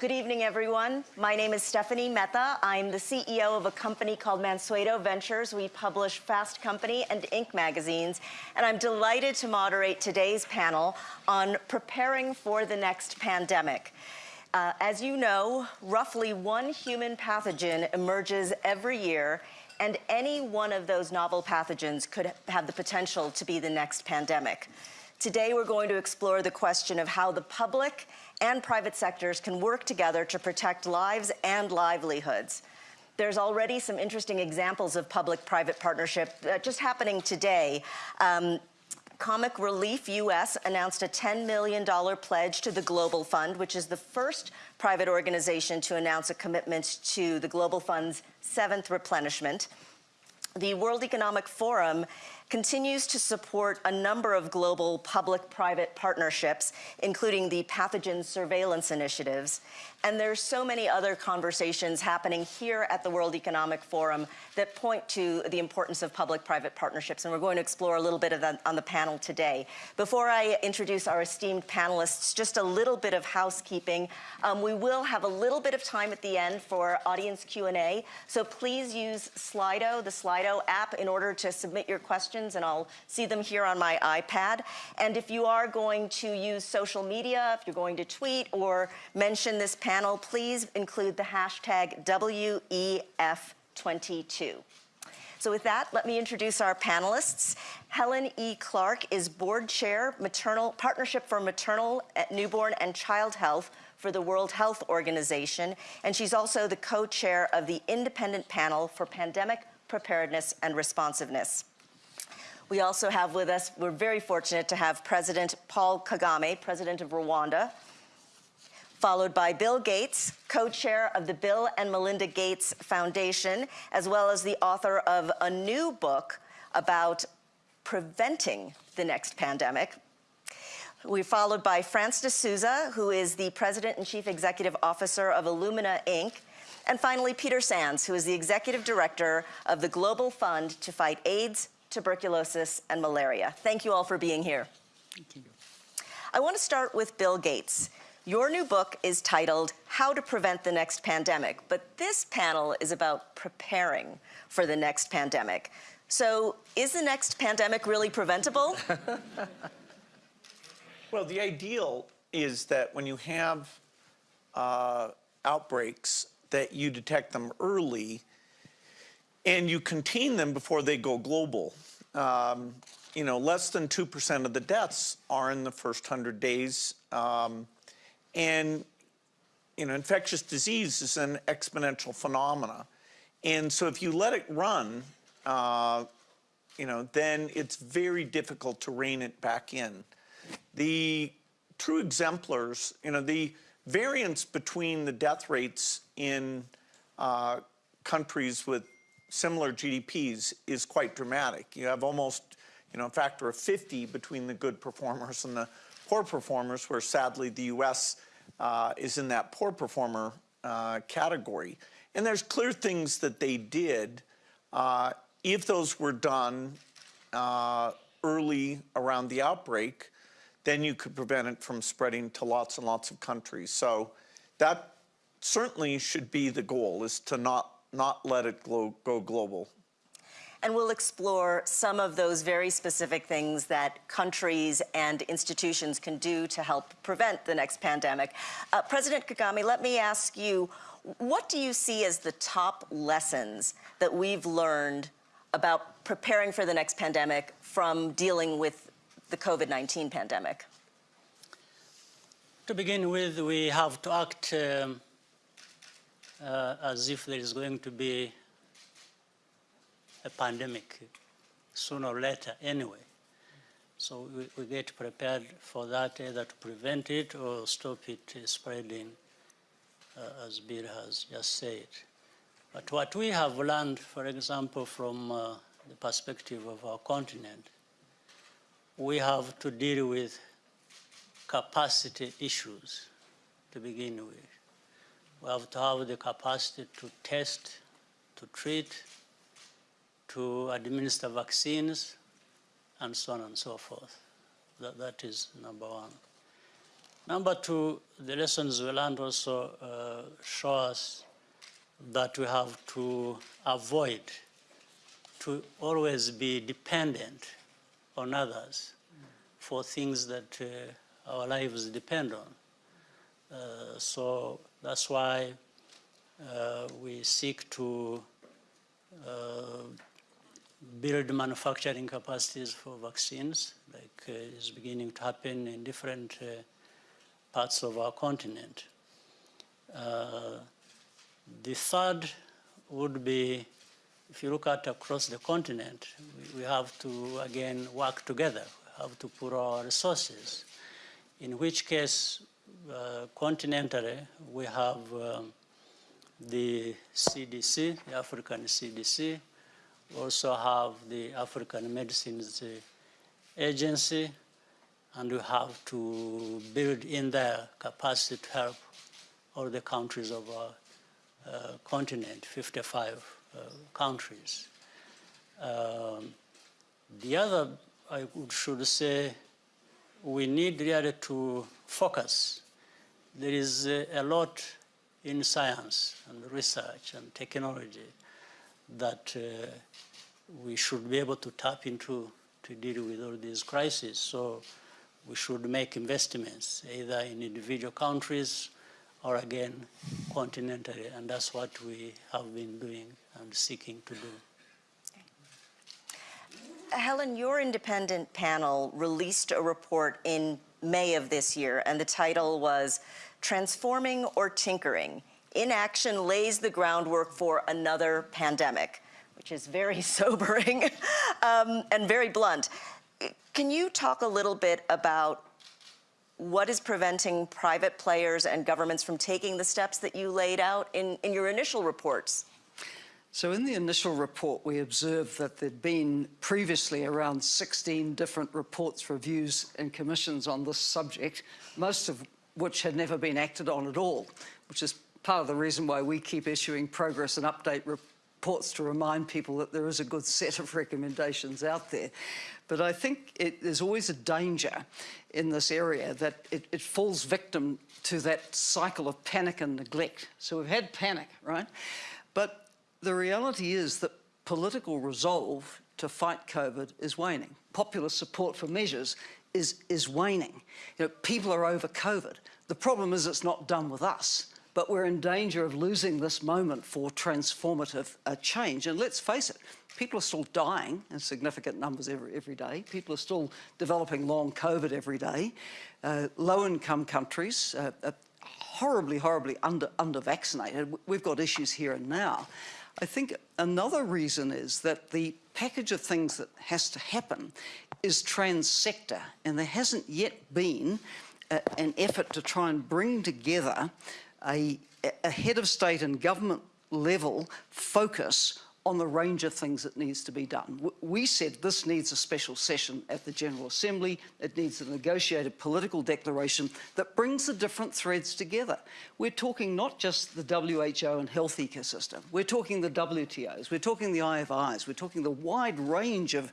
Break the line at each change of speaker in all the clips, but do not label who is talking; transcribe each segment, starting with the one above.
Good evening, everyone. My name is Stephanie Mehta. I'm the CEO of a company called Mansueto Ventures. We publish Fast Company and Inc. magazines, and I'm delighted to moderate today's panel on preparing for the next pandemic. Uh, as you know, roughly one human pathogen emerges every year, and any one of those novel pathogens could have the potential to be the next pandemic. Today, we're going to explore the question of how the public and private sectors can work together to protect lives and livelihoods. There's already some interesting examples of public-private partnership uh, just happening today. Um, Comic Relief US announced a $10 million pledge to the Global Fund, which is the first private organization to announce a commitment to the Global Fund's seventh replenishment. The World Economic Forum continues to support a number of global public-private partnerships, including the pathogen surveillance initiatives. And there's so many other conversations happening here at the World Economic Forum that point to the importance of public-private partnerships, and we're going to explore a little bit of that on the panel today. Before I introduce our esteemed panelists, just a little bit of housekeeping. Um, we will have a little bit of time at the end for audience Q&A, so please use Slido, the Slido app, in order to submit your questions, and I'll see them here on my iPad. And if you are going to use social media, if you're going to tweet or mention this panel, panel, please include the hashtag WEF22. So with that, let me introduce our panelists. Helen E. Clark is board chair, maternal partnership for maternal, uh, newborn, and child health for the World Health Organization, and she's also the co-chair of the Independent Panel for Pandemic Preparedness and Responsiveness. We also have with us, we're very fortunate to have President Paul Kagame, President of Rwanda, followed by Bill Gates, co-chair of the Bill and Melinda Gates Foundation, as well as the author of a new book about preventing the next pandemic. We're followed by Francis deSouza, who is the president and chief executive officer of Illumina Inc., and finally, Peter Sands, who is the executive director of the Global Fund to fight AIDS, tuberculosis, and malaria. Thank you all for being here. Thank you. I want to start with Bill Gates. Your new book is titled How to Prevent the Next Pandemic, but this panel is about preparing for the next pandemic. So is the next pandemic really preventable?
well, the ideal is that when you have uh, outbreaks that you detect them early and you contain them before they go global. Um, you know, less than 2% of the deaths are in the first 100 days. Um, and you know, infectious disease is an exponential phenomena. And so if you let it run, uh, you know, then it's very difficult to rein it back in. The true exemplars, you know, the variance between the death rates in uh, countries with similar GDPs is quite dramatic. You have almost, you know, a factor of 50 between the good performers and the poor performers, where sadly the US uh, is in that poor performer uh, category. And there's clear things that they did. Uh, if those were done uh, early around the outbreak, then you could prevent it from spreading to lots and lots of countries. So that certainly should be the goal, is to not, not let it go, go global
and we'll explore some of those very specific things that countries and institutions can do to help prevent the next pandemic. Uh, President Kagame, let me ask you, what do you see as the top lessons that we've learned about preparing for the next pandemic from dealing with the COVID-19 pandemic?
To begin with, we have to act um, uh, as if there is going to be a pandemic sooner or later anyway. So we, we, get prepared for that either to prevent it or stop it spreading, uh, as Bill has just said. But what we have learned, for example, from uh, the perspective of our continent, we have to deal with capacity issues to begin with. We have to have the capacity to test, to treat, to administer vaccines, and so on and so forth. That, that is number one. Number two, the lessons we learned also uh, show us that we have to avoid to always be dependent on others for things that uh, our lives depend on. Uh, so that's why uh, we seek to uh, build manufacturing capacities for vaccines, like uh, is beginning to happen in different uh, parts of our continent. Uh, the third would be, if you look at across the continent, we, we have to again work together. We have to put our resources. In which case, uh, continentally, we have um, the CDC, the African CDC, we also have the African Medicines uh, Agency, and we have to build in their capacity to help all the countries of our uh, continent, 55 uh, countries. Um, the other, I would, should say, we need really to focus. There is a, a lot in science and research and technology that uh, we should be able to tap into to deal with all these crises. So we should make investments either in individual countries or again continentally, and that's what we have been doing and seeking to do.
Helen, your independent panel released a report in May of this year, and the title was Transforming or Tinkering Inaction Lays the Groundwork for Another Pandemic, which is very sobering um, and very blunt. Can you talk a little bit about what is preventing private players and governments from taking the steps that you laid out in, in your initial reports?
So in the initial report, we observed that there'd been previously around 16 different reports, reviews and commissions on this subject, most of which had never been acted on at all, which is part of the reason why we keep issuing progress and update reports to remind people that there is a good set of recommendations out there. But I think it, there's always a danger in this area that it, it falls victim to that cycle of panic and neglect. So we've had panic, right? But the reality is that political resolve to fight COVID is waning. Popular support for measures is, is waning. You know, people are over COVID. The problem is it's not done with us, but we're in danger of losing this moment for transformative uh, change. And let's face it, people are still dying in significant numbers every, every day. People are still developing long COVID every day. Uh, Low-income countries uh, are horribly, horribly under, under vaccinated. We've got issues here and now. I think another reason is that the package of things that has to happen is trans-sector, and there hasn't yet been a, an effort to try and bring together a, a head of state and government level focus on the range of things that needs to be done. We said this needs a special session at the General Assembly. It needs a negotiated political declaration that brings the different threads together. We're talking not just the WHO and health ecosystem. We're talking the WTOs. We're talking the IFIs. We're talking the wide range of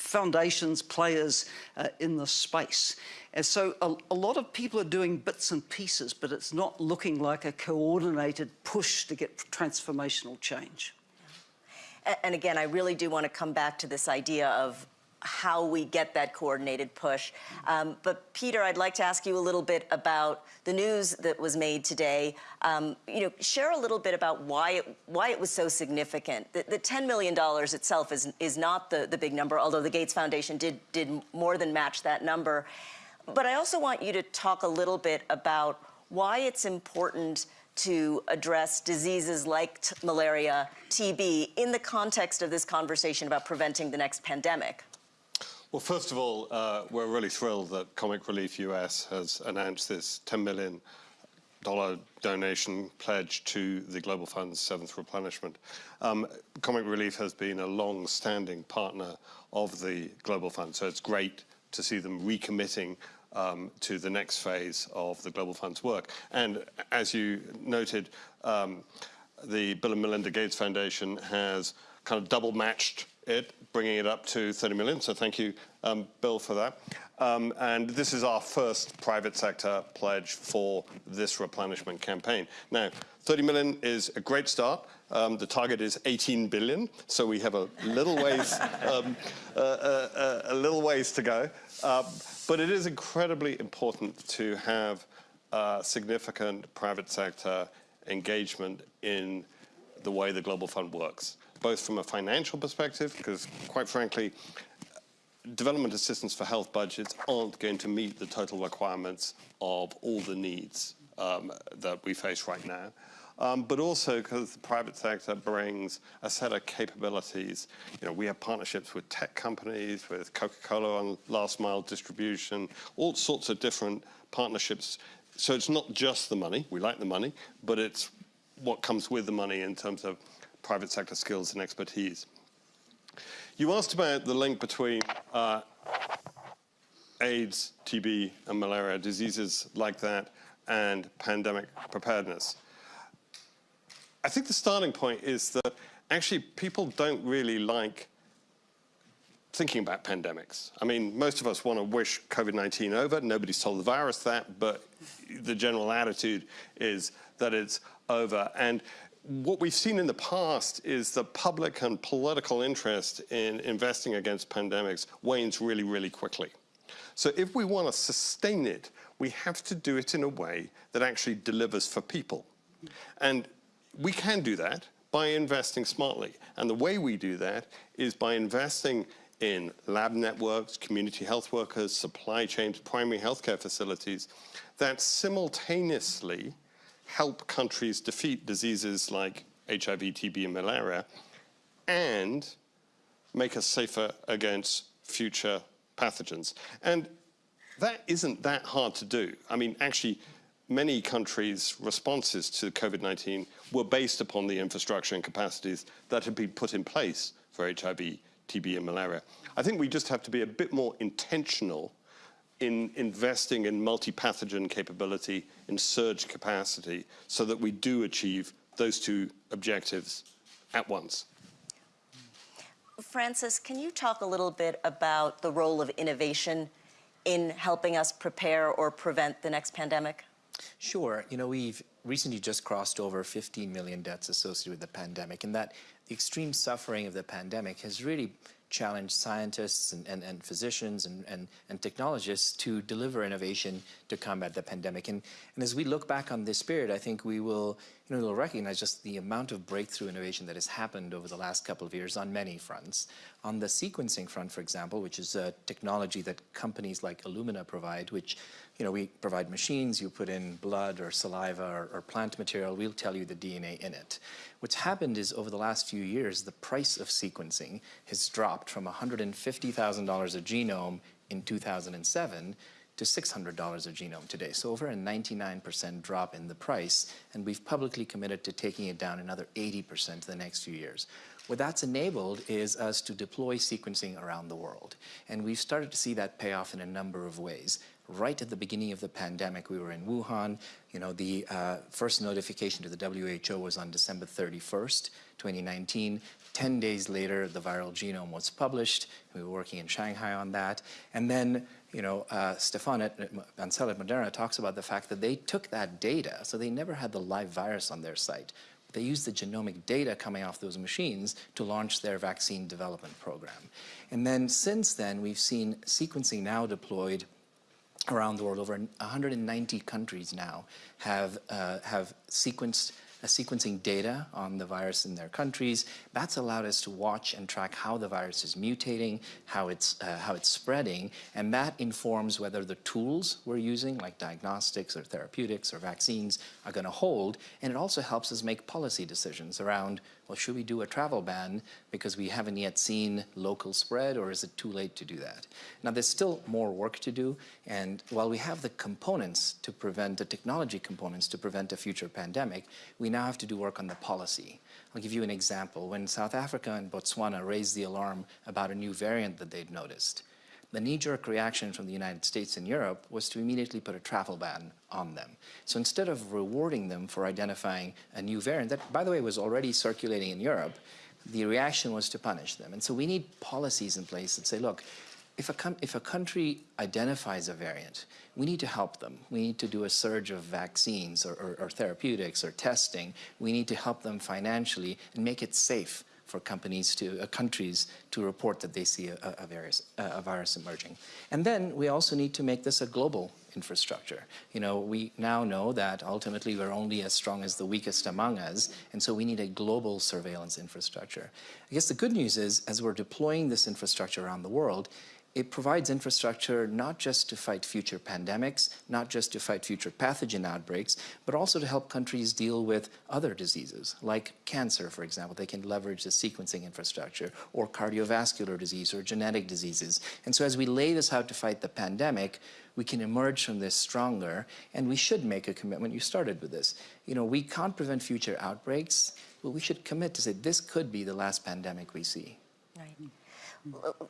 foundations, players uh, in the space. And so a, a, lot of people are doing bits and pieces, but it's not looking like a coordinated push to get transformational change.
And again, I really do want to come back to this idea of how we get that coordinated push. Um, but Peter, I'd like to ask you a little bit about the news that was made today. Um, you know, share a little bit about why it, why it was so significant. The, the $10 million itself is, is not the, the big number, although the Gates Foundation did, did more than match that number. But I also want you to talk a little bit about why it's important to address diseases like malaria, TB, in the context of this conversation about preventing the next pandemic?
Well, first of all, uh, we're really thrilled that Comic Relief US has announced this $10 million donation pledge to the Global Fund's seventh replenishment. Um, Comic Relief has been a long-standing partner of the Global Fund, so it's great to see them recommitting um, to the next phase of the Global Fund's work. And as you noted, um, the Bill and Melinda Gates Foundation has kind of double matched it, bringing it up to 30 million. So thank you, um, Bill, for that. Um, and this is our first private sector pledge for this replenishment campaign. Now, 30 million is a great start. Um, the target is 18 billion, so we have a little ways, um, uh, uh, uh, a little ways to go. Uh, but it is incredibly important to have uh, significant private sector engagement in the way the Global Fund works, both from a financial perspective, because quite frankly, development assistance for health budgets aren't going to meet the total requirements of all the needs um, that we face right now. Um, but also because the private sector brings a set of capabilities. You know, we have partnerships with tech companies, with Coca-Cola on last mile distribution, all sorts of different partnerships. So it's not just the money, we like the money, but it's what comes with the money in terms of private sector skills and expertise. You asked about the link between uh, AIDS, TB, and malaria, diseases like that, and pandemic preparedness. I think the starting point is that actually people don't really like thinking about pandemics. I mean, most of us want to wish COVID-19 over. Nobody's told the virus that, but the general attitude is that it's over. And what we've seen in the past is the public and political interest in investing against pandemics wanes really, really quickly. So if we want to sustain it, we have to do it in a way that actually delivers for people. And we can do that by investing smartly. And the way we do that is by investing in lab networks, community health workers, supply chains, primary healthcare facilities that simultaneously help countries defeat diseases like HIV, TB, and malaria, and make us safer against future pathogens. And that isn't that hard to do. I mean, actually, many countries' responses to COVID-19 were based upon the infrastructure and capacities that had been put in place for HIV, TB, and malaria. I think we just have to be a bit more intentional in investing in multi-pathogen capability, in surge capacity, so that we do achieve those two objectives at once.
Francis, can you talk a little bit about the role of innovation in helping us prepare or prevent the next pandemic?
Sure. You know, we've recently just crossed over 15 million deaths associated with the pandemic, and that the extreme suffering of the pandemic has really challenge scientists and, and, and physicians and, and, and, technologists to deliver innovation to combat the pandemic. And, and as we look back on this period, I think we will, you know, we'll recognize just the amount of breakthrough innovation that has happened over the last couple of years on many fronts. On the sequencing front, for example, which is a technology that companies like Illumina provide, which you know, we provide machines, you put in blood or saliva or, or, plant material, we'll tell you the DNA in it. What's happened is over the last few years, the price of sequencing has dropped from $150,000 a genome in 2007 to $600 a genome today. So over a 99% drop in the price, and we've publicly committed to taking it down another 80% the next few years. What that's enabled is us to deploy sequencing around the world. And we've started to see that pay off in a number of ways right at the beginning of the pandemic. We were in Wuhan. You know, the uh, first notification to the WHO was on December 31st, 2019. 10 days later, the viral genome was published. We were working in Shanghai on that. And then, you know, uh, Stefan at, Bancel at Moderna talks about the fact that they took that data, so they never had the live virus on their site. They used the genomic data coming off those machines to launch their vaccine development program. And then since then, we've seen sequencing now deployed around the world. Over 190 countries now have, uh, have sequenced sequencing data on the virus in their countries. That's allowed us to watch and track how the virus is mutating, how it's, uh, how it's spreading, and that informs whether the tools we're using, like diagnostics or therapeutics or vaccines, are going to hold. And it also helps us make policy decisions around well, should we do a travel ban because we haven't yet seen local spread or is it too late to do that? Now, there's still more work to do. And while we have the components to prevent, the technology components to prevent a future pandemic, we now have to do work on the policy. I'll give you an example. When South Africa and Botswana raised the alarm about a new variant that they'd noticed, the knee-jerk reaction from the United States and Europe was to immediately put a travel ban on them. So instead of rewarding them for identifying a new variant that, by the way, was already circulating in Europe, the reaction was to punish them. And so we need policies in place that say, look, if a, if a country identifies a variant, we need to help them. We need to do a surge of vaccines or, or, or therapeutics or testing. We need to help them financially and make it safe for companies to, uh, countries to report that they see a, a, virus, a virus emerging. And then we also need to make this a global infrastructure. You know, we now know that ultimately we're only as strong as the weakest among us, and so we need a global surveillance infrastructure. I guess the good news is, as we're deploying this infrastructure around the world, it provides infrastructure not just to fight future pandemics, not just to fight future pathogen outbreaks, but also to help countries deal with other diseases, like cancer, for example. They can leverage the sequencing infrastructure, or cardiovascular disease, or genetic diseases. And so as we lay this out to fight the pandemic, we can emerge from this stronger, and we should make a commitment. You started with this. You know, we can't prevent future outbreaks, but we should commit to say this could be the last pandemic we see.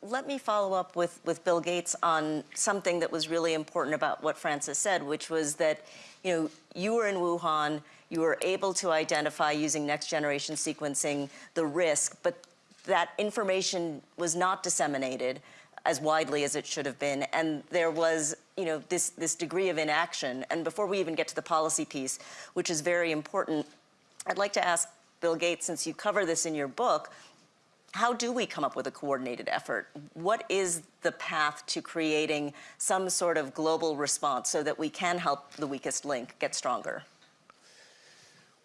Let me follow up with, with Bill Gates on something that was really important about what Francis said, which was that, you know, you were in Wuhan, you were able to identify using next generation sequencing the risk, but that information was not disseminated as widely as it should have been, and there was, you know, this, this degree of inaction. And before we even get to the policy piece, which is very important, I'd like to ask Bill Gates, since you cover this in your book, how do we come up with a coordinated effort? What is the path to creating some sort of global response so that we can help the weakest link get stronger?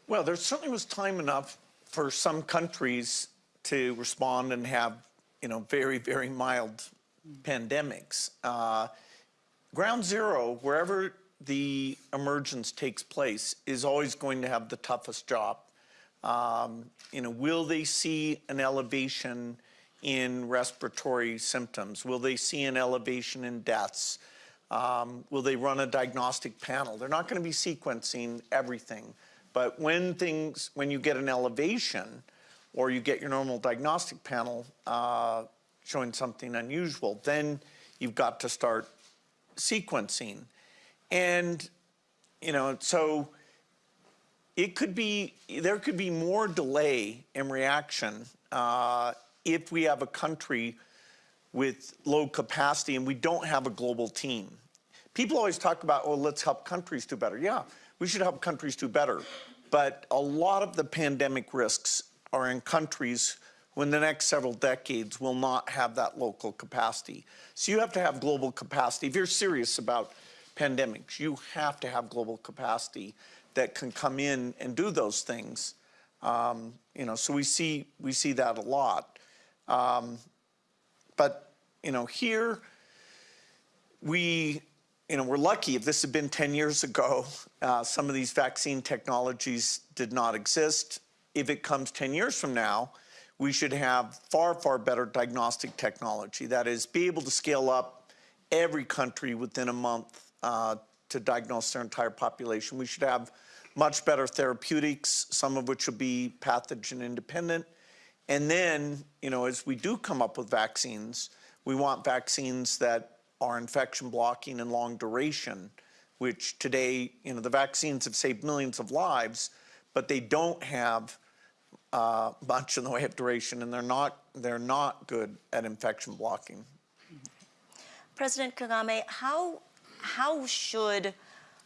Well, there certainly was time enough for some countries to respond and have, you know, very, very mild pandemics. Uh, ground zero, wherever the emergence takes place, is always going to have the toughest job. Um, you know, will they see an elevation in respiratory symptoms? Will they see an elevation in deaths? Um, will they run a diagnostic panel? They're not going to be sequencing everything, but when things, when you get an elevation, or you get your normal diagnostic panel uh, showing something unusual, then you've got to start sequencing. And, you know, so it could be, there could be more delay in reaction uh, if we have a country with low capacity and we don't have a global team. People always talk about, oh, let's help countries do better. Yeah, we should help countries do better. But a lot of the pandemic risks are in countries who in the next several decades will not have that local capacity. So you have to have global capacity. If you're serious about pandemics, you have to have global capacity that can come in and do those things. Um, you know, so we see we see that a lot. Um, but you know, here we you know we're lucky. If this had been 10 years ago, uh, some of these vaccine technologies did not exist. If it comes 10 years from now, we should have far far better diagnostic technology. That is, be able to scale up every country within a month uh, to diagnose their entire population. We should have much better therapeutics, some of which will be pathogen independent. And then, you know, as we do come up with vaccines, we want vaccines that are infection blocking and long duration, which today, you know, the vaccines have saved millions of lives, but they don't have uh, much in the way of duration, and they're not they're not good at infection blocking.
President Kagame, how how should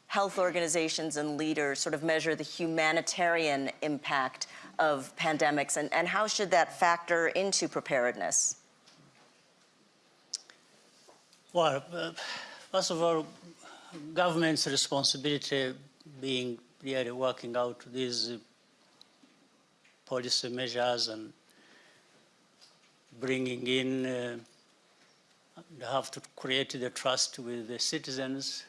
health organizations and leaders sort of measure the humanitarian impact of pandemics and, and how should that factor into preparedness?
Well, uh, first of all, government's responsibility being really working out these policy measures and bringing in, uh, have to create the trust with the citizens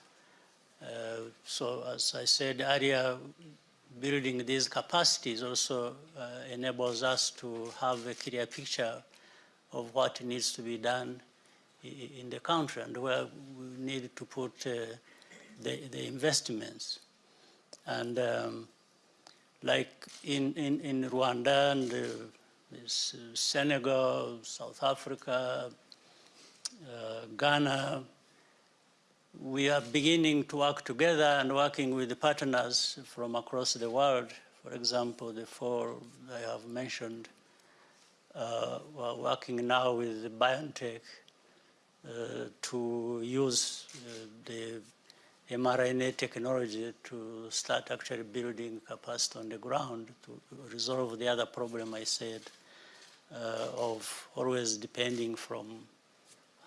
uh, so as I said earlier, building these capacities also uh, enables us to have a clear picture of what needs to be done in the country and where we need to put uh, the, the, investments. And um, like in, in, in Rwanda and uh, Senegal, South Africa, uh, Ghana, we are beginning to work together and working with the partners from across the world. For example, the four I have mentioned uh, we're working now with BioNTech uh, to use uh, the mRNA technology to start actually building capacity on the ground to resolve the other problem I said uh, of always depending from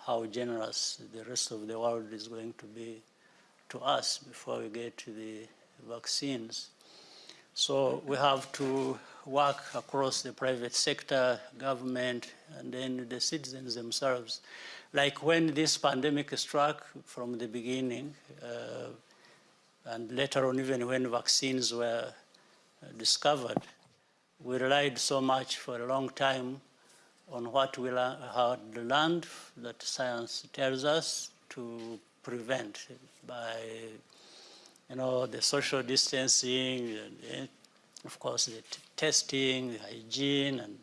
how generous the rest of the world is going to be to us before we get to the vaccines. So we have to work across the private sector, government, and then the citizens themselves. Like when this pandemic struck from the beginning, uh, and later on even when vaccines were discovered, we relied so much for a long time on what we learned that science tells us to prevent by you know, the social distancing, and, eh, of course, the testing, the hygiene, and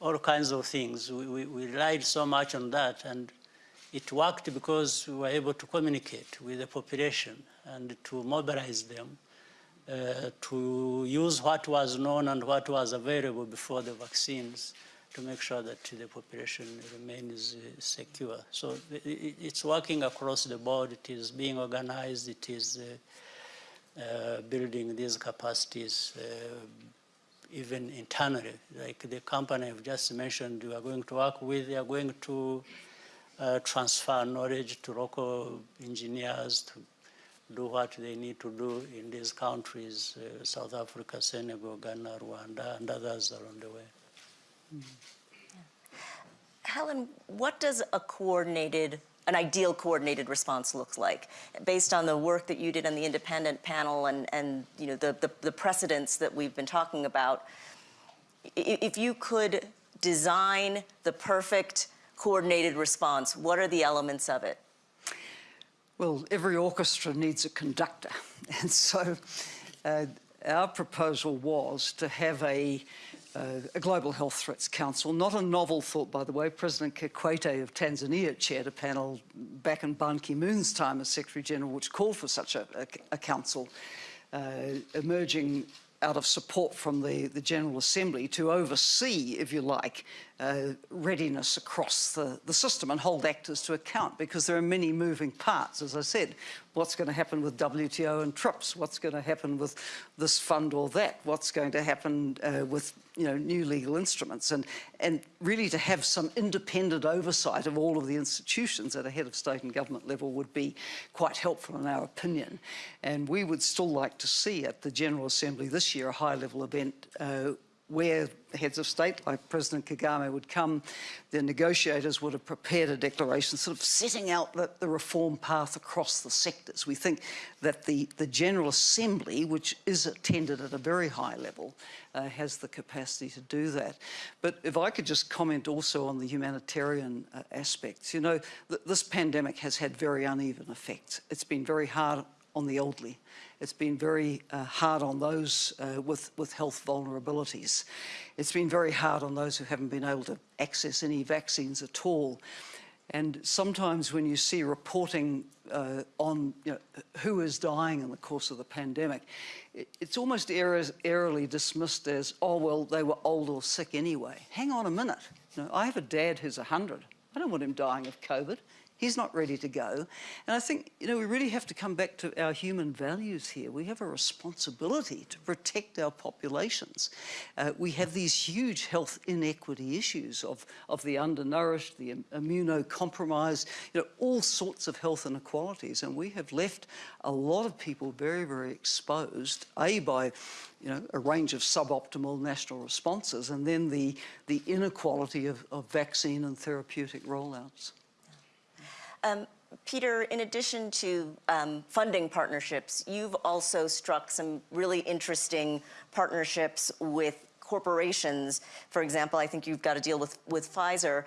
all kinds of things. We, we, we relied so much on that, and it worked because we were able to communicate with the population and to mobilize them uh, to use what was known and what was available before the vaccines to make sure that the population remains uh, secure. So it's working across the board. It is being organized. It is uh, uh, building these capacities uh, even internally. Like the company I've just mentioned, we are going to work with, they are going to uh, transfer knowledge to local engineers to do what they need to do in these countries, uh, South Africa, Senegal, Ghana, Rwanda, and others along the way.
Helen, what does a coordinated, an ideal coordinated response look like? Based on the work that you did on the independent panel and, and you know, the, the, the precedents that we've been talking about, if you could design the perfect coordinated response, what are the elements of it?
Well, every orchestra needs a conductor. And so uh, our proposal was to have a, a Global Health Threats Council, not a novel thought, by the way. President Kikwete of Tanzania chaired a panel back in Ban Ki-moon's time as Secretary General, which called for such a, a, a council, uh, emerging out of support from the, the General Assembly to oversee, if you like, uh, readiness across the, the system and hold actors to account because there are many moving parts. As I said, what's going to happen with WTO and TRIPS? What's going to happen with this fund or that? What's going to happen uh, with you know new legal instruments? And and really to have some independent oversight of all of the institutions at a head of state and government level would be quite helpful in our opinion. And we would still like to see at the General Assembly this year a high-level event. Uh, where heads of state like President Kagame would come, the negotiators would have prepared a declaration sort of setting out the, the reform path across the sectors. We think that the, the General Assembly, which is attended at a very high level, uh, has the capacity to do that. But if I could just comment also on the humanitarian uh, aspects. You know, th this pandemic has had very uneven effects. It's been very hard on the elderly. It's been very uh, hard on those uh, with, with health vulnerabilities. It's been very hard on those who haven't been able to access any vaccines at all. And sometimes when you see reporting uh, on you know, who is dying in the course of the pandemic, it, it's almost airily dismissed as, oh, well, they were old or sick anyway. Hang on a minute. You know, I have a dad who's 100. I don't want him dying of COVID. He's not ready to go. And I think, you know, we really have to come back to our human values here. We have a responsibility to protect our populations. Uh, we have these huge health inequity issues of, of the undernourished, the immunocompromised, you know, all sorts of health inequalities. And we have left a lot of people very, very exposed, A, by you know, a range of suboptimal national responses, and then the, the inequality of, of vaccine and therapeutic rollouts.
Um, Peter, in addition to um, funding partnerships, you've also struck some really interesting partnerships with corporations. For example, I think you've got to deal with, with Pfizer.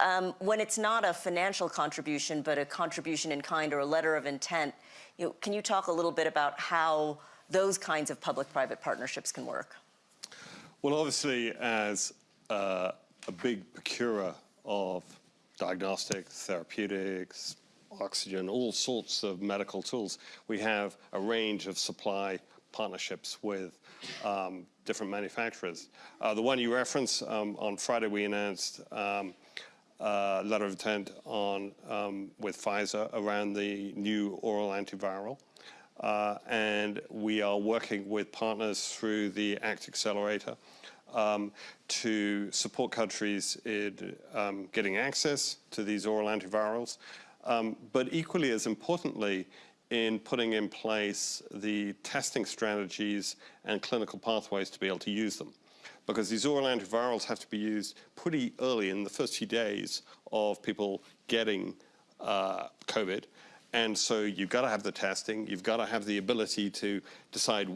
Um, when it's not a financial contribution, but a contribution in kind or a letter of intent, you know, can you talk a little bit about how those kinds of public-private partnerships can work?
Well, obviously, as uh, a big procurer of diagnostics, therapeutics, oxygen, all sorts of medical tools, we have a range of supply partnerships with um, different manufacturers. Uh, the one you reference, um, on Friday we announced um, a letter of intent on, um, with Pfizer around the new oral antiviral. Uh, and we are working with partners through the ACT Accelerator um, to support countries in um, getting access to these oral antivirals, um, but equally as importantly, in putting in place the testing strategies and clinical pathways to be able to use them. Because these oral antivirals have to be used pretty early in the first few days of people getting uh, COVID. And so you've got to have the testing, you've got to have the ability to decide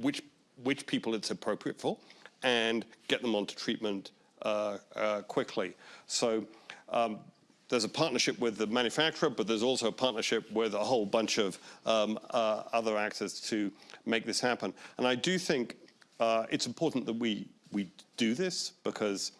which, which people it's appropriate for and get them onto treatment uh, uh, quickly. So um, there's a partnership with the manufacturer, but there's also a partnership with a whole bunch of um, uh, other actors to make this happen. And I do think uh, it's important that we, we do this because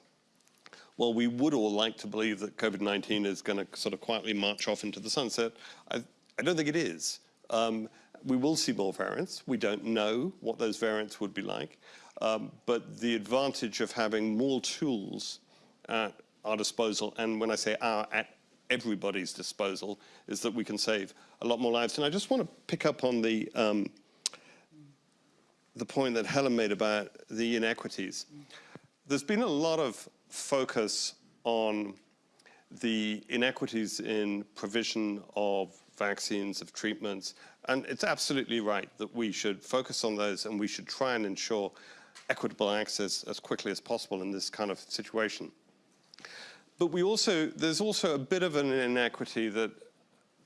well, we would all like to believe that COVID-19 is going to sort of quietly march off into the sunset. I, I don't think it is. Um, we will see more variants. We don't know what those variants would be like. Um, but the advantage of having more tools at our disposal, and when I say our, at everybody's disposal, is that we can save a lot more lives. And I just want to pick up on the, um, the point that Helen made about the inequities. There's been a lot of focus on the inequities in provision of vaccines, of treatments, and it's absolutely right that we should focus on those and we should try and ensure equitable access as quickly as possible in this kind of situation. But we also, there's also a bit of an inequity that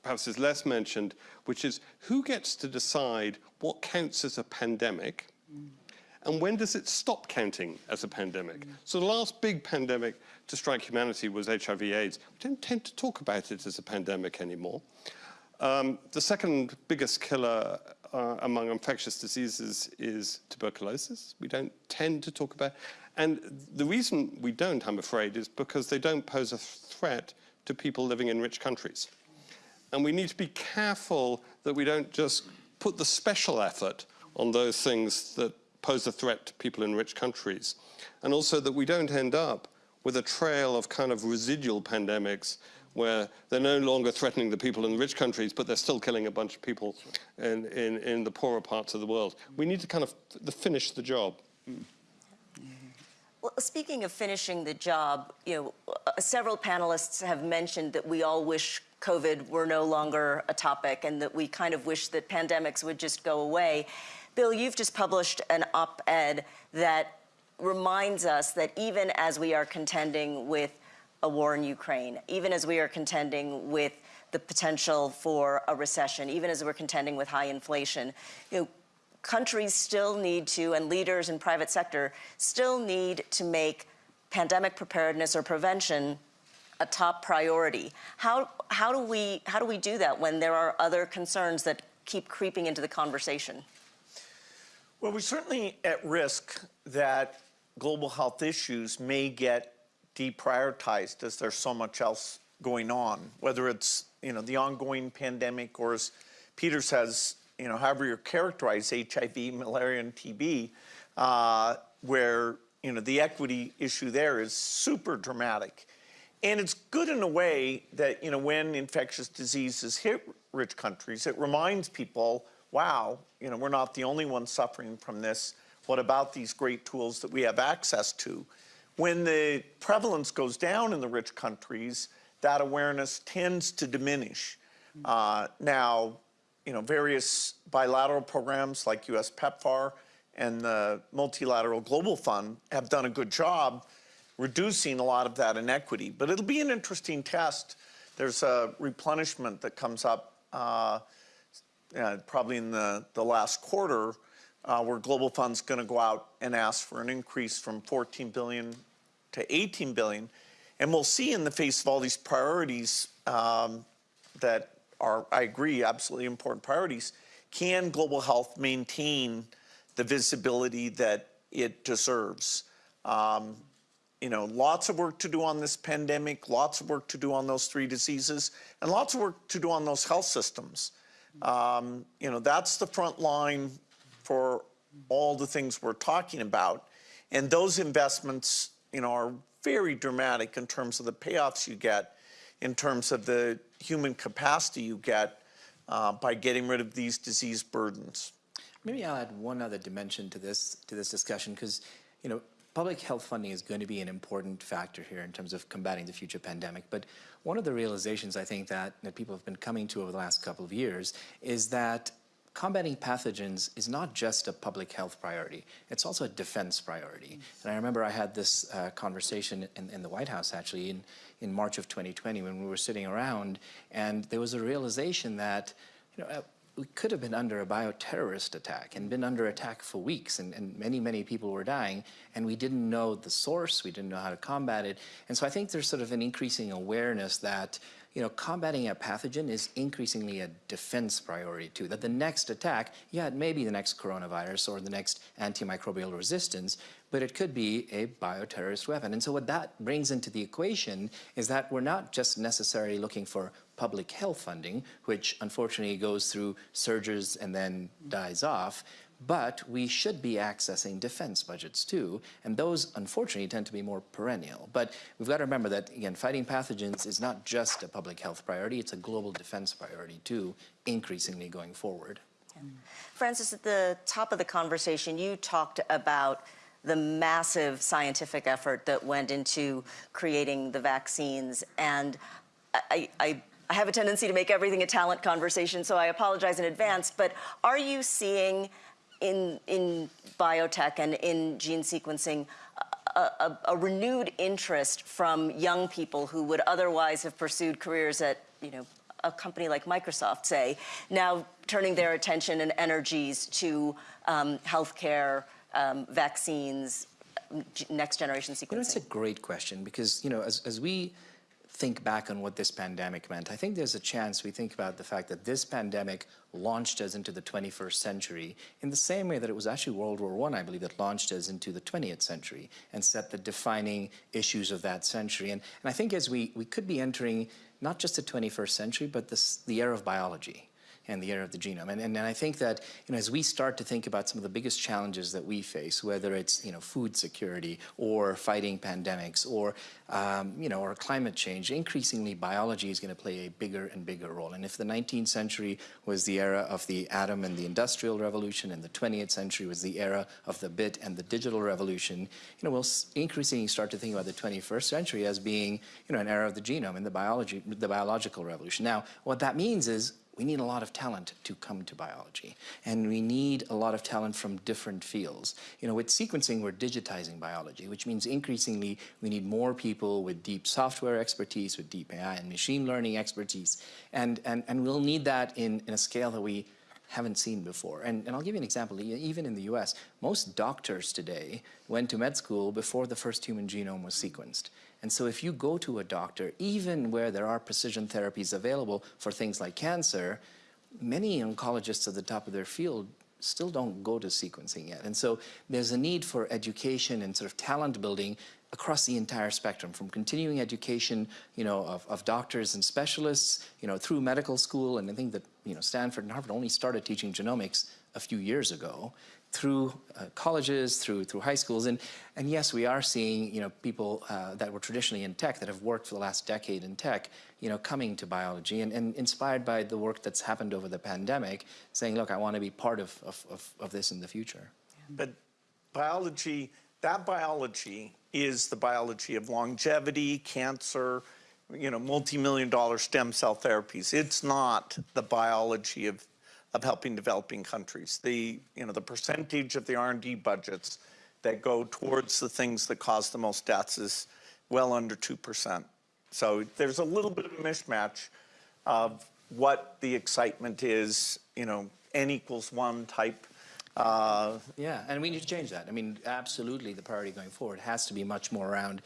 perhaps is less mentioned, which is who gets to decide what counts as a pandemic mm. and when does it stop counting as a pandemic? Mm. So the last big pandemic to strike humanity was HIV AIDS. We don't tend to talk about it as a pandemic anymore. Um, the second biggest killer uh, among infectious diseases is tuberculosis. We don't tend to talk about, and the reason we don't, I'm afraid, is because they don't pose a threat to people living in rich countries. And we need to be careful that we don't just put the special effort on those things that pose a threat to people in rich countries. And also that we don't end up with a trail of kind of residual pandemics where they're no longer threatening the people in the rich countries, but they're still killing a bunch of people in, in, in the poorer parts of the world. We need to kind of finish the job.
Well, speaking of finishing the job, you know, uh, several panelists have mentioned that we all wish COVID were no longer a topic and that we kind of wish that pandemics would just go away. Bill, you've just published an op-ed that reminds us that even as we are contending with a war in Ukraine, even as we are contending with the potential for a recession, even as we're contending with high inflation, you know, countries still need to, and leaders in private sector still need to make pandemic preparedness or prevention a top priority. How, how, do we, how do we do that when there are other concerns that keep creeping into the conversation?
Well, we're certainly at risk that global health issues may get deprioritized as there's so much else going on, whether it's, you know, the ongoing pandemic or as Peter says, you know, however you characterize HIV, malaria, and TB, uh, where, you know, the equity issue there is super dramatic. And it's good in a way that, you know, when infectious diseases hit rich countries, it reminds people, wow, you know, we're not the only ones suffering from this. What about these great tools that we have access to? When the prevalence goes down in the rich countries, that awareness tends to diminish. Uh, now, you know, various bilateral programs like US PEPFAR and the Multilateral Global Fund have done a good job reducing a lot of that inequity. But it'll be an interesting test. There's a replenishment that comes up uh, uh, probably in the, the last quarter uh, where Global Fund's going to go out and ask for an increase from 14 billion to 18 billion. And we'll see in the face of all these priorities um, that are, I agree, absolutely important priorities, can global health maintain the visibility that it deserves? Um, you know, lots of work to do on this pandemic, lots of work to do on those three diseases, and lots of work to do on those health systems. Um, you know, that's the front line for all the things we're talking about. And those investments, you know, are very dramatic in terms of the payoffs you get, in terms of the human capacity you get uh, by getting rid of these disease burdens.
Maybe I'll add one other dimension to this to this discussion because, you know, public health funding is going to be an important factor here in terms of combating the future pandemic. But one of the realizations I think that, that people have been coming to over the last couple of years is that combating pathogens is not just a public health priority, it's also a defense priority. And I remember I had this uh, conversation in, in the White House actually in, in March of 2020 when we were sitting around and there was a realization that, you know, uh, we could have been under a bioterrorist attack and been under attack for weeks and, and, many, many people were dying and we didn't know the source, we didn't know how to combat it. And so I think there's sort of an increasing awareness that you know, combating a pathogen is increasingly a defense priority too. That the next attack, yeah, it may be the next coronavirus or the next antimicrobial resistance, but it could be a bioterrorist weapon. And so what that brings into the equation is that we're not just necessarily looking for public health funding, which unfortunately goes through surges and then dies off, but we should be accessing defense budgets too, and those unfortunately tend to be more perennial. But we've got to remember that, again, fighting pathogens is not just a public health priority, it's a global defense priority too, increasingly going forward.
Francis, at the top of the conversation, you talked about the massive scientific effort that went into creating the vaccines, and I, I I have a tendency to make everything a talent conversation, so I apologize in advance, but are you seeing in, in biotech and in gene sequencing a, a, a, renewed interest from young people who would otherwise have pursued careers at, you know, a company like Microsoft, say, now turning their attention and energies to um, healthcare, um, vaccines, next generation sequencing?
You know, it's a great question because, you know, as, as we think back on what this pandemic meant. I think there's a chance we think about the fact that this pandemic launched us into the 21st century in the same way that it was actually World War I, I believe, that launched us into the 20th century and set the defining issues of that century. And, and I think as we, we could be entering not just the 21st century, but this, the era of biology and the era of the genome. And, and, and, I think that you know, as we start to think about some of the biggest challenges that we face, whether it's you know, food security or fighting pandemics or, um, you know, or climate change, increasingly biology is going to play a bigger and bigger role. And if the 19th century was the era of the atom and the industrial revolution and the 20th century was the era of the bit and the digital revolution, you know, we'll increasingly start to think about the 21st century as being you know, an era of the genome and the, biology, the biological revolution. Now, what that means is we need a lot of talent to come to biology. And we need a lot of talent from different fields. You know, with sequencing, we're digitizing biology, which means increasingly we need more people with deep software expertise, with deep AI and machine learning expertise. And, and, and we'll need that in, in a scale that we haven't seen before. And, and I'll give you an example. Even in the US, most doctors today went to med school before the first human genome was sequenced. And so if you go to a doctor, even where there are precision therapies available for things like cancer, many oncologists at the top of their field still don't go to sequencing yet. And so there's a need for education and sort of talent building across the entire spectrum, from continuing education, you know, of, of doctors and specialists, you know, through medical school, and I think that, you know, Stanford and Harvard only started teaching genomics a few years ago, through uh, colleges, through through high schools, and and yes, we are seeing you know people uh, that were traditionally in tech that have worked for the last decade in tech, you know, coming to biology and, and inspired by the work that's happened over the pandemic, saying, look, I want to be part of of, of, of this in the future.
But biology, that biology is the biology of longevity, cancer, you know, multi-million dollar stem cell therapies. It's not the biology of of helping developing countries. The, you know, the percentage of the R&D budgets that go towards the things that cause the most deaths is well under 2%. So there's a little bit of a mismatch of what the excitement is, you know, n equals one type. Uh,
yeah, and we need to change that. I mean, absolutely the priority going forward has to be much more around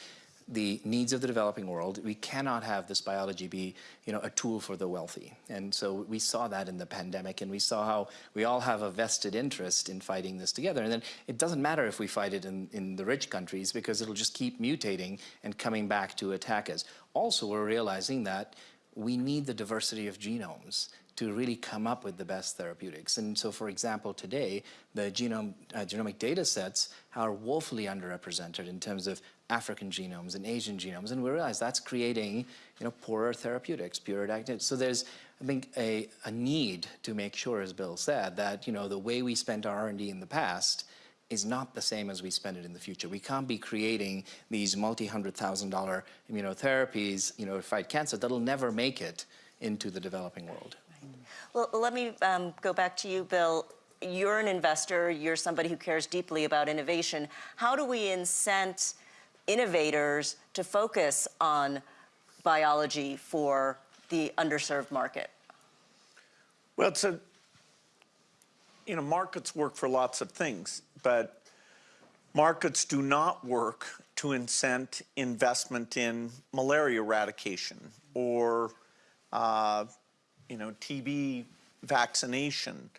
the needs of the developing world. We cannot have this biology be, you know, a tool for the wealthy. And so we saw that in the pandemic, and we saw how we all have a vested interest in fighting this together. And then it doesn't matter if we fight it in, in the rich countries because it'll just keep mutating and coming back to attack us. Also, we're realizing that we need the diversity of genomes to really come up with the best therapeutics. And so, for example, today, the genome, uh, genomic data sets are woefully underrepresented in terms of African genomes and Asian genomes, and we realize that's creating, you know, poorer therapeutics, poorer diagnostics. So there's, I think, a, a need to make sure, as Bill said, that, you know, the way we spent our R&D in the past is not the same as we spend it in the future. We can't be creating these multi-hundred thousand dollar immunotherapies, you know, to fight cancer that'll never make it into the developing world.
Well, let me um, go back to you, Bill. You're an investor, you're somebody who cares deeply about innovation. How do we incent innovators to focus on biology for the underserved market?
Well, it's a, you know, markets work for lots of things, but markets do not work to incent investment in malaria eradication or, uh, you know, TB vaccination.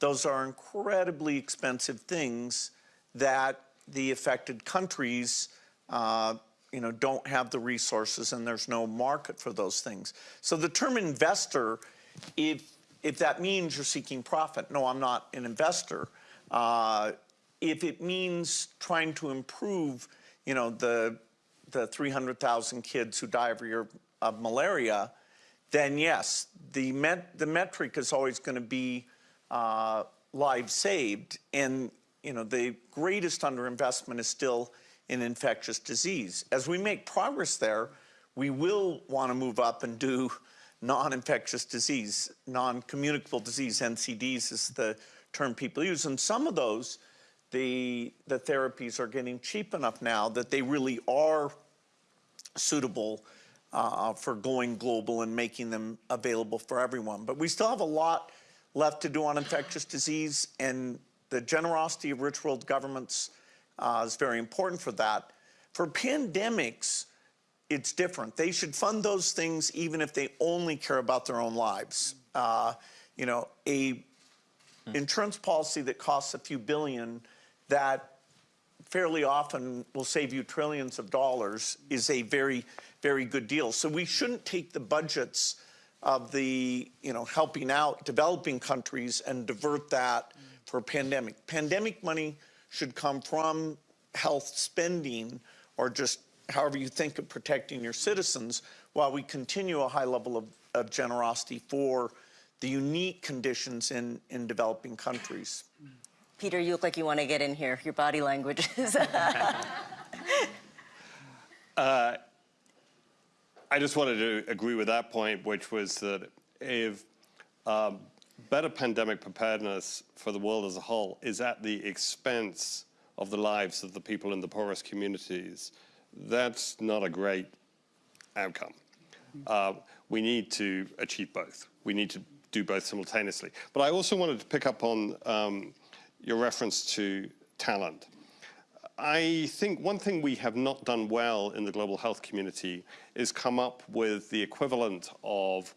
Those are incredibly expensive things that the affected countries, uh, you know, don't have the resources and there's no market for those things. So the term investor, if if that means you're seeking profit, no, I'm not an investor. Uh, if it means trying to improve, you know, the the 300,000 kids who die every year of malaria, then yes, the met, the metric is always going to be uh, lives saved, and you know the greatest underinvestment is still in infectious disease. As we make progress there, we will want to move up and do non-infectious disease, non-communicable disease, NCDs is the term people use. And some of those, the, the therapies are getting cheap enough now that they really are suitable uh, for going global and making them available for everyone. But we still have a lot left to do on infectious disease, and the generosity of rich world governments uh, is very important for that. For pandemics, it's different. They should fund those things even if they only care about their own lives. Uh, you know, a insurance policy that costs a few billion that fairly often will save you trillions of dollars is a very, very good deal. So we shouldn't take the budgets of the, you know, helping out developing countries and divert that for pandemic. Pandemic money should come from health spending or just however you think of protecting your citizens while we continue a high level of, of generosity for the unique conditions in, in developing countries.
Peter, you look like you want to get in here. Your body language is.
I just wanted to agree with that point, which was that if um, better pandemic preparedness for the world as a whole is at the expense of the lives of the people in the poorest communities, that's not a great outcome. Uh, we need to achieve both. We need to do both simultaneously. But I also wanted to pick up on um, your reference to talent. I think one thing we have not done well in the global health community is come up with the equivalent of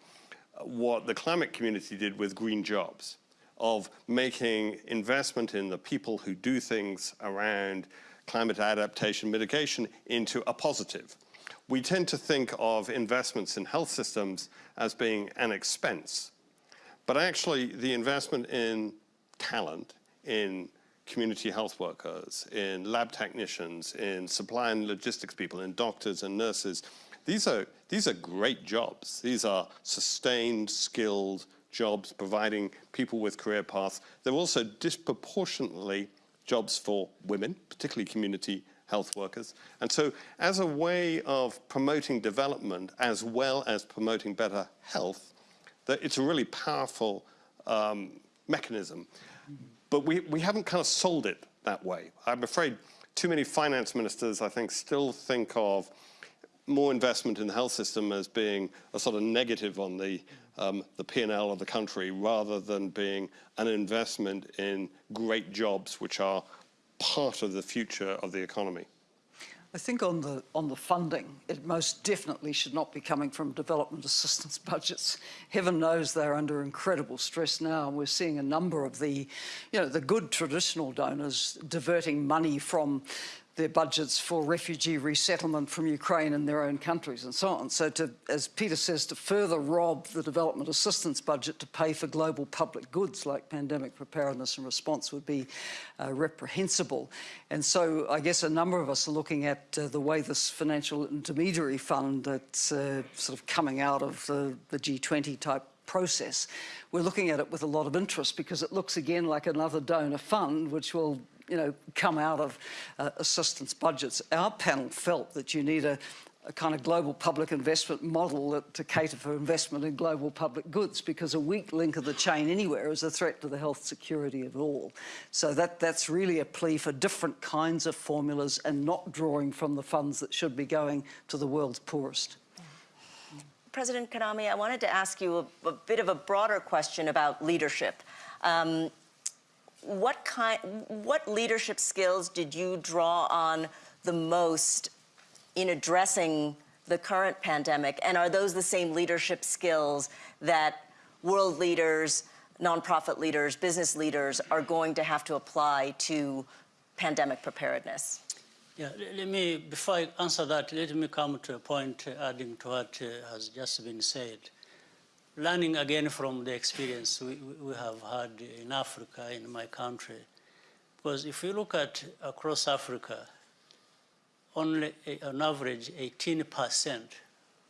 what the climate community did with green jobs, of making investment in the people who do things around climate adaptation mitigation into a positive. We tend to think of investments in health systems as being an expense, but actually the investment in talent, in community health workers, in lab technicians, in supply and logistics people, in doctors and nurses, these are, these are great jobs. These are sustained, skilled jobs providing people with career paths. They're also disproportionately jobs for women, particularly community health workers. And so as a way of promoting development as well as promoting better health, that it's a really powerful um, mechanism. But we, we haven't kind of sold it that way. I'm afraid too many finance ministers, I think, still think of more investment in the health system as being a sort of negative on the, um, the P&L of the country rather than being an investment in great jobs which are part of the future of the economy.
I think on the on the funding, it most definitely should not be coming from development assistance budgets. Heaven knows they're under incredible stress now, and we're seeing a number of the, you know, the good traditional donors diverting money from their budgets for refugee resettlement from Ukraine in their own countries and so on. So to, as Peter says, to further rob the development assistance budget to pay for global public goods like pandemic preparedness and response would be uh, reprehensible. And so I guess a number of us are looking at uh, the way this financial intermediary fund that's uh, sort of coming out of the, the G20 type process. We're looking at it with a lot of interest because it looks again like another donor fund which will you know, come out of uh, assistance budgets. Our panel felt that you need a, a kind of global public investment model that, to cater for investment in global public goods because a weak link of the chain anywhere is a threat to the health security of all. So that, that's really a plea for different kinds of formulas and not drawing from the funds that should be going to the world's poorest.
President Kagame, I wanted to ask you a, a bit of a broader question about leadership. Um, what kind, what leadership skills did you draw on the most in addressing the current pandemic? And are those the same leadership skills that world leaders, nonprofit leaders, business leaders are going to have to apply to pandemic preparedness?
Yeah, let me, before I answer that, let me come to a point uh, adding to what uh, has just been said. Learning again from the experience we, we have had in Africa, in my country, because if you look at across Africa, only on average 18%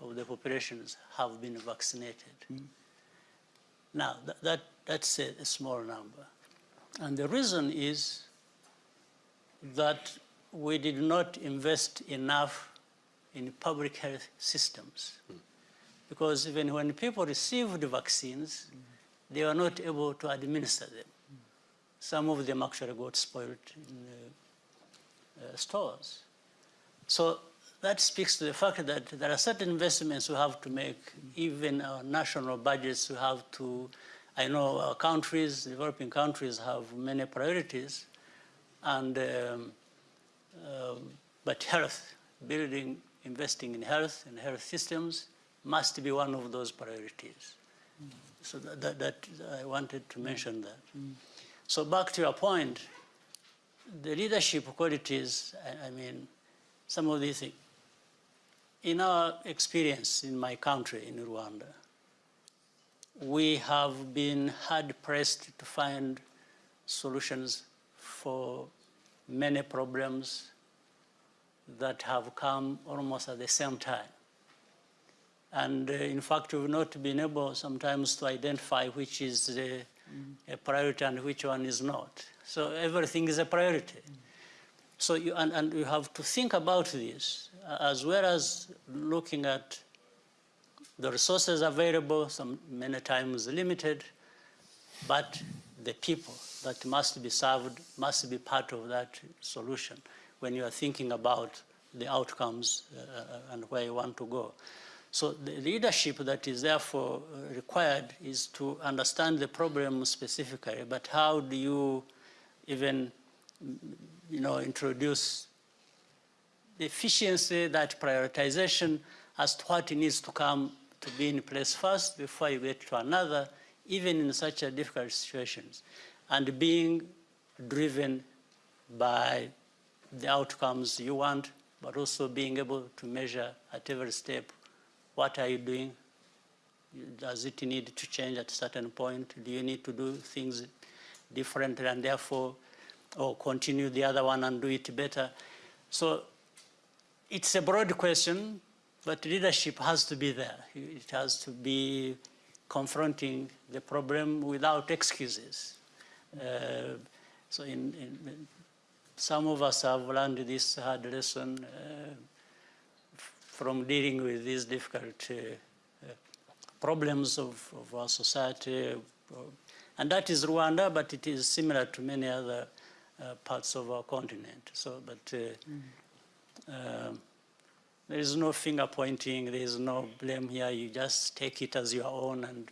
of the populations have been vaccinated. Mm. Now, that, that that's a, a small number. And the reason is that we did not invest enough in public health systems. Mm. Because even when people received the vaccines, they were not able to administer them. Some of them actually got spoiled in uh, uh, stores. So that speaks to the fact that there are certain investments we have to make, even our national budgets we have to, I know our countries, developing countries have many priorities, and um, um, but health, building, investing in health and health systems must be one of those priorities. Mm. So that, that, that, I wanted to mention that. Mm. So back to your point, the leadership qualities, I, I mean, some of these things. In our experience in my country, in Rwanda, we have been hard pressed to find solutions for many problems that have come almost at the same time. And uh, in fact, we've not been able sometimes to identify which is mm. a priority and which one is not. So everything is a priority. Mm. So you, and, and you have to think about this as well as looking at the resources available, some many times limited, but the people that must be served must be part of that solution when you are thinking about the outcomes uh, uh, and where you want to go. So the leadership that is therefore uh, required is to understand the problem specifically, but how do you even, you know, introduce the efficiency, that prioritization as to what needs to come to be in place first before you get to another, even in such a difficult situations, and being driven by the outcomes you want, but also being able to measure at every step, what are you doing? Does it need to change at a certain point? Do you need to do things differently and therefore, or continue the other one and do it better? So it's a broad question, but leadership has to be there. It has to be confronting the problem without excuses. Uh, so in, in, some of us have learned this hard lesson uh, from dealing with these difficult uh, uh, problems of, of, our society. And that is Rwanda, but it is similar to many other uh, parts of our continent. So, but mm. there is no finger pointing, there is no blame here. You just take it as your own and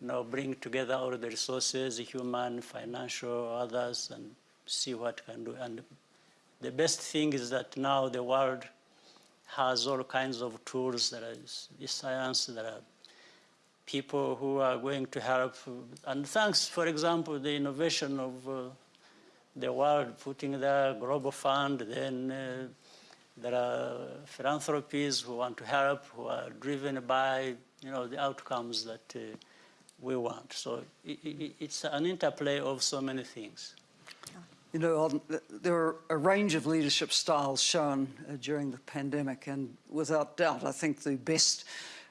you know, bring together all the resources, human, financial, others, and see what can do. And the best thing is that now the world has all kinds of tools. There is science, there are people who are going to help. And thanks, for example, the innovation of uh, the world putting the global fund, then uh, there are philanthropies who want to help, who are driven by you know the outcomes that uh, we want. So i i it's an interplay of so many things.
You know, on, there are a range of leadership styles shown uh, during the pandemic, and without doubt, I think the best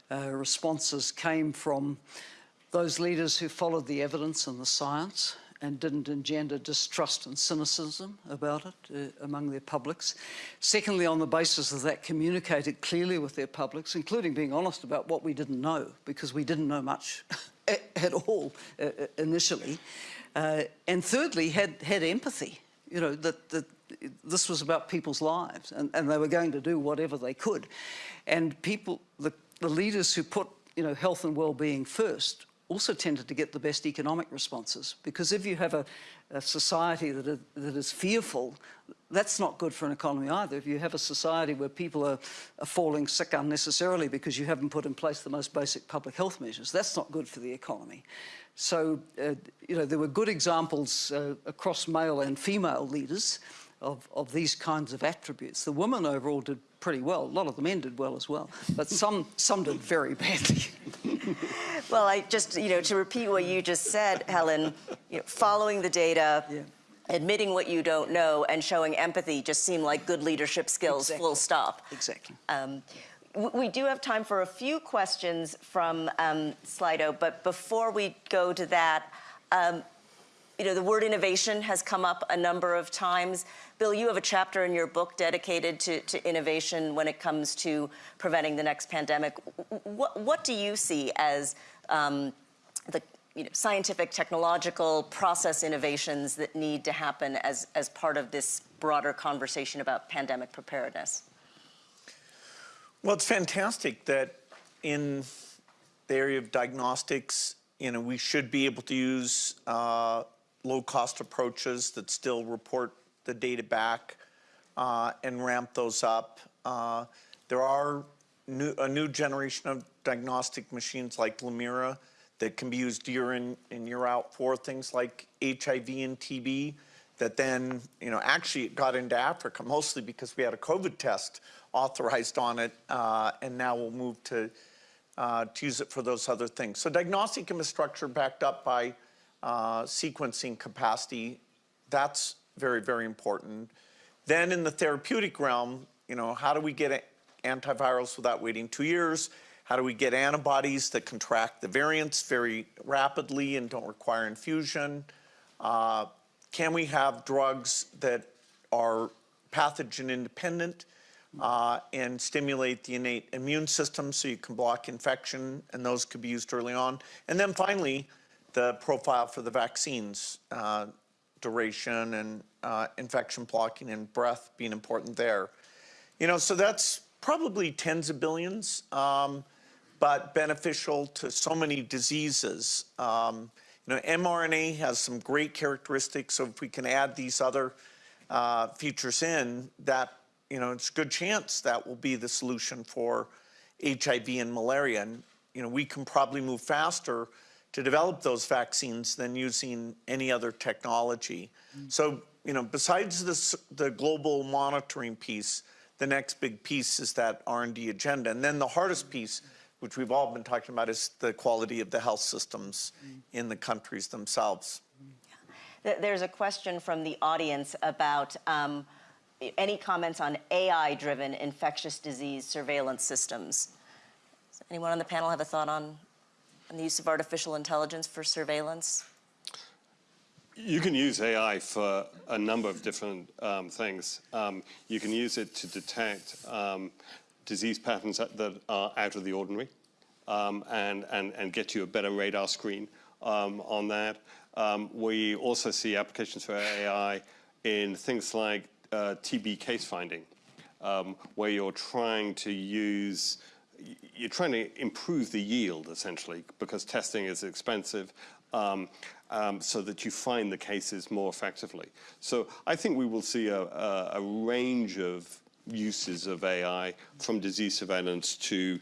uh, responses came from those leaders who followed the evidence and the science and didn't engender distrust and cynicism about it uh, among their publics. Secondly, on the basis of that, communicated clearly with their publics, including being honest about what we didn't know, because we didn't know much at all uh, initially. Uh, and thirdly, had, had empathy, you know, that, that this was about people's lives and, and they were going to do whatever they could. And people, the, the leaders who put, you know, health and well-being first also tended to get the best economic responses because if you have a, a society that is, that is fearful, that's not good for an economy either. If you have a society where people are, are falling sick unnecessarily because you haven't put in place the most basic public health measures, that's not good for the economy. So, uh, you know, there were good examples uh, across male and female leaders of, of these kinds of attributes. The women overall did pretty well. A lot of the men did well as well, but some, some did very badly.
Well, I just, you know, to repeat what you just said, Helen, you know, following the data,
Yeah.
admitting what you don't know, and showing empathy just seem like good leadership skills, full stop.
Exactly.
Um, we do have time for a few questions from um, Slido, but before we go to that, um, you know, the word innovation has come up a number of times. Bill, you have a chapter in your book dedicated to, to innovation when it comes to preventing the next pandemic. What, what do you see as um, the you know, scientific, technological process innovations that need to happen as, as part of this broader conversation about pandemic preparedness?
Well, it's fantastic that in the area of diagnostics, you know, we should be able to use uh, low-cost approaches that still report the data back uh, and ramp those up. Uh, there are new, a new generation of diagnostic machines like Lamira that can be used year in and year out for things like HIV and TB that then, you know, actually got into Africa mostly because we had a COVID test authorized on it, uh, and now we'll move to, uh, to use it for those other things. So diagnostic infrastructure backed up by uh, sequencing capacity, that's very, very important. Then in the therapeutic realm, you know, how do we get antivirals without waiting two years? How do we get antibodies that contract the variants very rapidly and don't require infusion? Can we have drugs that are pathogen independent uh, and stimulate the innate immune system so you can block infection and those could be used early on? And then finally, the profile for the vaccines, uh, duration and uh, infection blocking and breath being important there. You know, so that's probably tens of billions, um, but beneficial to so many diseases. Um, you know, mRNA has some great characteristics, so if we can add these other uh, features in, that, you know, it's a good chance that will be the solution for HIV and malaria. And, you know, we can probably move faster to develop those vaccines than using any other technology. So, you know, besides this, the global monitoring piece, the next big piece is that R&D agenda. And then the hardest piece, which we've all been talking about, is the quality of the health systems in the countries themselves.
Th- There's a question from the audience about um, any comments on AI-driven infectious disease surveillance systems. Does anyone on the panel have a thought on, on the use of artificial intelligence for surveillance?
You can use AI for a number of different um, things. Um, you can use it to detect um, disease patterns that, that are out of the ordinary um, and, and, and get you a better radar screen um, on that. Um, we also see applications for AI in things like uh, TB case finding, um, where you're trying to use you're trying to improve the yield essentially because testing is expensive um, um, so that you find the cases more effectively. So I think we will see a, a, a range of uses of AI from disease surveillance to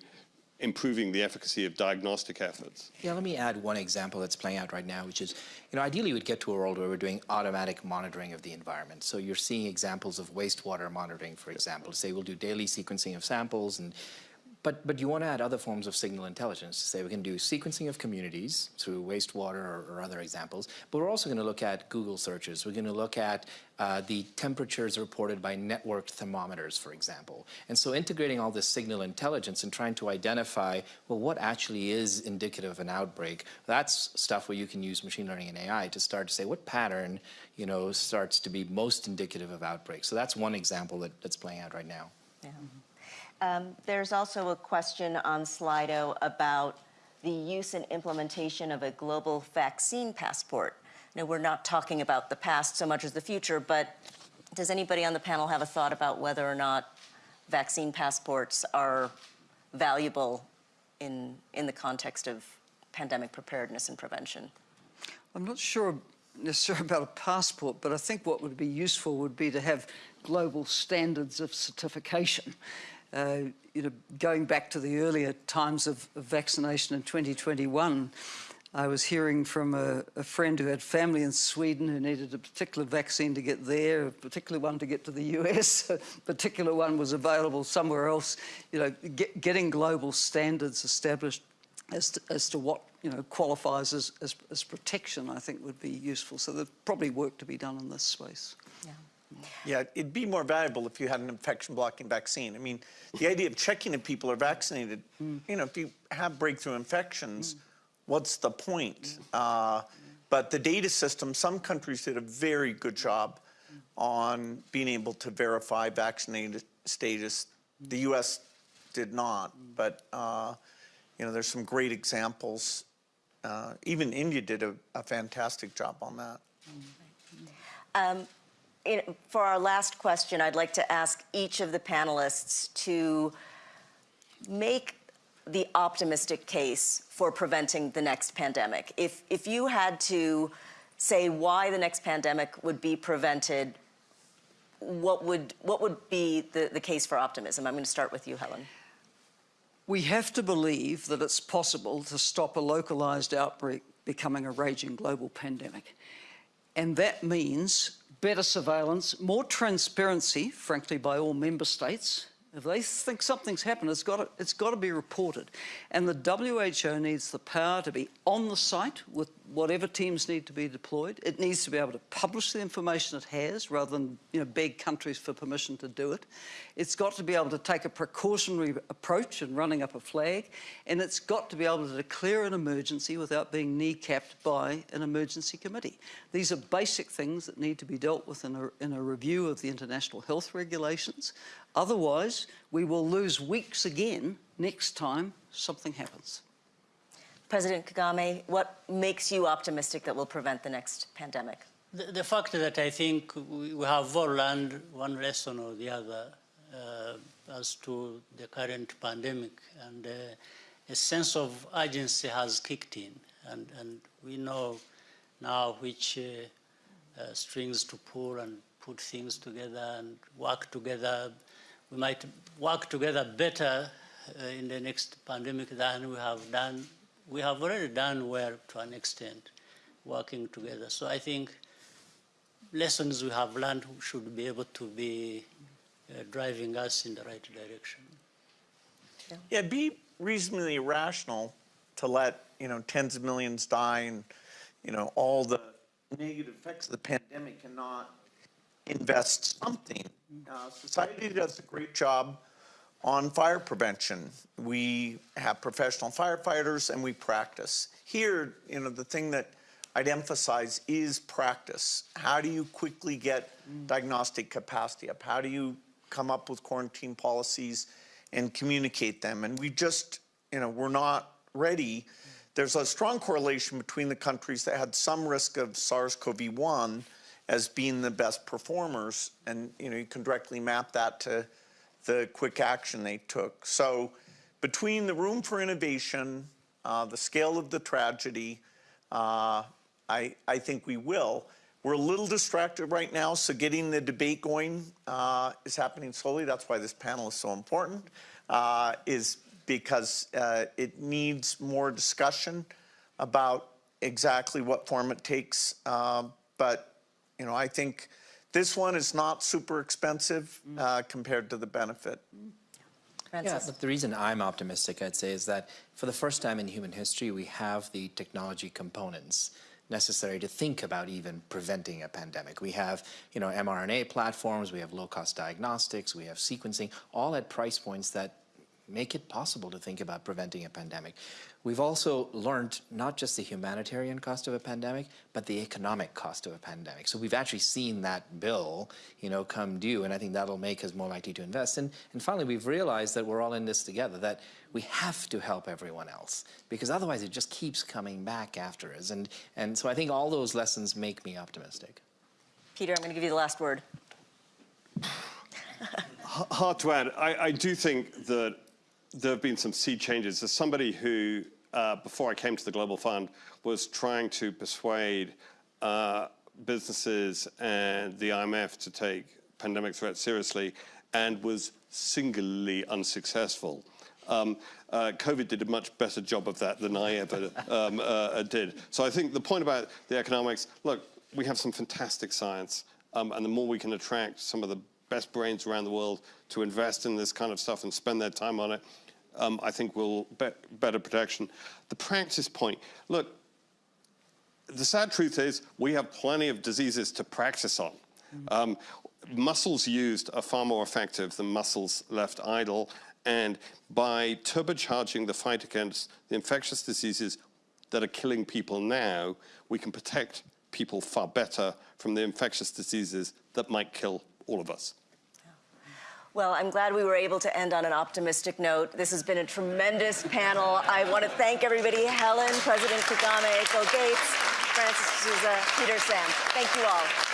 improving the efficacy of diagnostic efforts.
Yeah, let me add one example that's playing out right now, which is, you know, ideally we'd get to a world where we're doing automatic monitoring of the environment. So you're seeing examples of wastewater monitoring, for example. Say we'll do daily sequencing of samples and but, but you want to add other forms of signal intelligence to say we can do sequencing of communities through wastewater or, or other examples, but we're also going to look at Google searches. We're going to look at uh, the temperatures reported by networked thermometers, for example. And so integrating all this signal intelligence and trying to identify, well, what actually is indicative of an outbreak, that's stuff where you can use machine learning and AI to start to say what pattern, you know, starts to be most indicative of outbreaks. So that's one example that, that's playing out right now.
Yeah. Um, there's also a question on Slido about the use and implementation of a global vaccine passport. Now, we're not talking about the past so much as the future, but does anybody on the panel have a thought about whether or not vaccine passports are valuable in, in the context of pandemic preparedness and prevention?
I'm not sure necessarily about a passport, but I think what would be useful would be to have global standards of certification. Uh, you know, going back to the earlier times of, of vaccination in 2021, I was hearing from a, a, friend who had family in Sweden who needed a particular vaccine to get there, a particular one to get to the US, a particular one was available somewhere else. You know, get, getting global standards established as to, as to what you know qualifies as, as, as protection, I think would be useful. So there's probably work to be done in this space.
Yeah.
Yeah, it'd be more valuable if you had an infection blocking vaccine. I mean, the idea of checking if people are vaccinated, you know, if you have breakthrough infections, what's the point? Uh, but the data system, some countries did a very good job on being able to verify vaccinated status. The US did not, but uh, you know, there's some great examples. Uh, even India did a, a, fantastic job on that.
Um, in, for our last question, I'd like to ask each of the panelists to make the optimistic case for preventing the next pandemic. If, if you had to say why the next pandemic would be prevented, what would, what would be the, the case for optimism? I'm going to start with you, Helen.
We have to believe that it's possible to stop a localized outbreak becoming a raging global pandemic. And that means better surveillance, more transparency, frankly, by all member states. If they think something's happened, it's got, to, it's got to be reported. And the WHO needs the power to be on the site with whatever teams need to be deployed. It needs to be able to publish the information it has rather than you know, beg countries for permission to do it. It's got to be able to take a precautionary approach in running up a flag. And it's got to be able to declare an emergency without being kneecapped by an emergency committee. These are basic things that need to be dealt with in a, in a review of the international health regulations. Otherwise, we will lose weeks again next time something happens.
President Kagame, what makes you optimistic that we'll prevent the next pandemic?
The, the fact that I think we have all learned one lesson or the other uh, as to the current pandemic and uh, a sense of urgency has kicked in and, and we know now which uh, uh strings to pull and put things together and work together we might work together better uh, in the next pandemic than we have done. We have already done well to an extent, working together. So I think lessons we have learned should be able to be uh, driving us in the right direction.
Yeah. yeah, be reasonably rational to let you know tens of millions die and you know all the negative effects of the pandemic and not invest something. Uh, society does a great job on fire prevention. We have professional firefighters and we practice. Here, you know, the thing that I'd emphasize is practice. How do you quickly get diagnostic capacity up? How do you come up with quarantine policies and communicate them? And we just, you know, we're not ready. There's a strong correlation between the countries that had some risk of SARS-CoV-1 as being the best performers. And you know, you can directly map that to the quick action they took. So between the room for innovation, uh, the scale of the tragedy, uh, I, I think we will. We're a little distracted right now, so getting the debate going uh, is happening slowly. That's why this panel is so important, uh, is because uh, it needs more discussion about exactly what form it takes. Um, but, you know, I think this one is not super expensive uh, compared to the benefit.
Yeah,
Francis?
but the reason I'm optimistic, I'd say, is that for the first time in human history, we have the technology components necessary to think about even preventing a pandemic. We have, you know, mRNA platforms, we have low-cost diagnostics, we have sequencing, all at price points that make it possible to think about preventing a pandemic. We've also learned not just the humanitarian cost of a pandemic, but the economic cost of a pandemic. So we've actually seen that bill, you know, come due, and I think that'll make us more likely to invest. And, and finally, we've realized that we're all in this together, that we have to help everyone else, because otherwise it just keeps coming back after us. And, and so I think all those lessons make me optimistic.
Peter, I'm going to give you the last word.
Hard to add. I, I do think that there have been some sea changes. As somebody who, uh, before I came to the Global Fund, was trying to persuade uh, businesses and the IMF to take pandemic threats seriously and was singularly unsuccessful. Um, uh, COVID did a much better job of that than I ever um, uh, did. So I think the point about the economics, look, we have some fantastic science, um, and the more we can attract some of the best brains around the world to invest in this kind of stuff and spend their time on it, um, I think will be better protection. The practice point, look, the sad truth is we have plenty of diseases to practice on. Um, muscles used are far more effective than muscles left idle. And by turbocharging the fight against the infectious diseases that are killing people now, we can protect people far better from the infectious diseases that might kill all of us.
Well, I'm glad we were able to end on an optimistic note. This has been a tremendous panel. I want to thank everybody, Helen, President Kagame, Bill Gates, Francis Souza, Peter Sands. Thank you all.